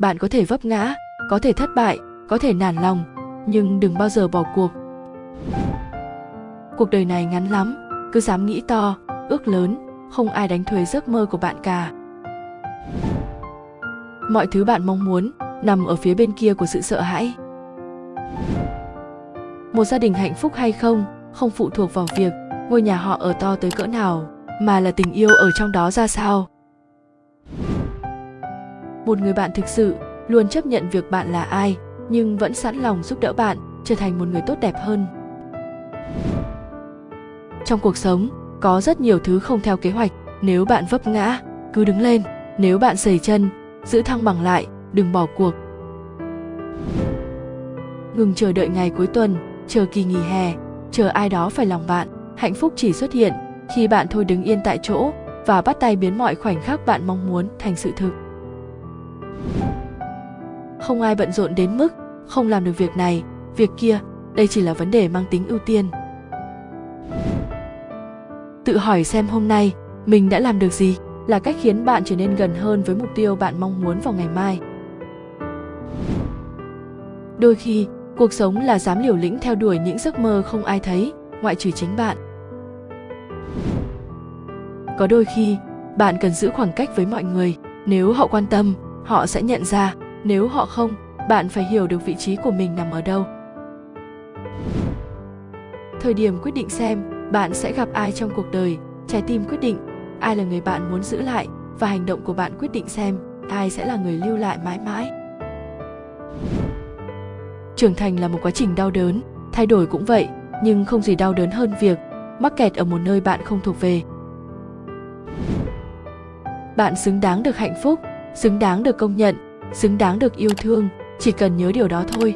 bạn có thể vấp ngã, có thể thất bại, có thể nản lòng, nhưng đừng bao giờ bỏ cuộc. Cuộc đời này ngắn lắm, cứ dám nghĩ to, ước lớn, không ai đánh thuế giấc mơ của bạn cả. Mọi thứ bạn mong muốn nằm ở phía bên kia của sự sợ hãi. Một gia đình hạnh phúc hay không không phụ thuộc vào việc ngôi nhà họ ở to tới cỡ nào, mà là tình yêu ở trong đó ra sao một người bạn thực sự luôn chấp nhận việc bạn là ai, nhưng vẫn sẵn lòng giúp đỡ bạn trở thành một người tốt đẹp hơn. Trong cuộc sống, có rất nhiều thứ không theo kế hoạch. Nếu bạn vấp ngã, cứ đứng lên. Nếu bạn sẩy chân, giữ thăng bằng lại, đừng bỏ cuộc. Ngừng chờ đợi ngày cuối tuần, chờ kỳ nghỉ hè, chờ ai đó phải lòng bạn. Hạnh phúc chỉ xuất hiện khi bạn thôi đứng yên tại chỗ và bắt tay biến mọi khoảnh khắc bạn mong muốn thành sự thực không ai bận rộn đến mức không làm được việc này, việc kia, đây chỉ là vấn đề mang tính ưu tiên. Tự hỏi xem hôm nay mình đã làm được gì là cách khiến bạn trở nên gần hơn với mục tiêu bạn mong muốn vào ngày mai. Đôi khi, cuộc sống là dám liều lĩnh theo đuổi những giấc mơ không ai thấy, ngoại trừ chính bạn. Có đôi khi, bạn cần giữ khoảng cách với mọi người nếu họ quan tâm họ sẽ nhận ra, nếu họ không, bạn phải hiểu được vị trí của mình nằm ở đâu. Thời điểm quyết định xem, bạn sẽ gặp ai trong cuộc đời, trái tim quyết định, ai là người bạn muốn giữ lại và hành động của bạn quyết định xem, ai sẽ là người lưu lại mãi mãi. Trưởng thành là một quá trình đau đớn, thay đổi cũng vậy, nhưng không gì đau đớn hơn việc mắc kẹt ở một nơi bạn không thuộc về. Bạn xứng đáng được hạnh phúc xứng đáng được công nhận, xứng đáng được yêu thương, chỉ cần nhớ điều đó thôi.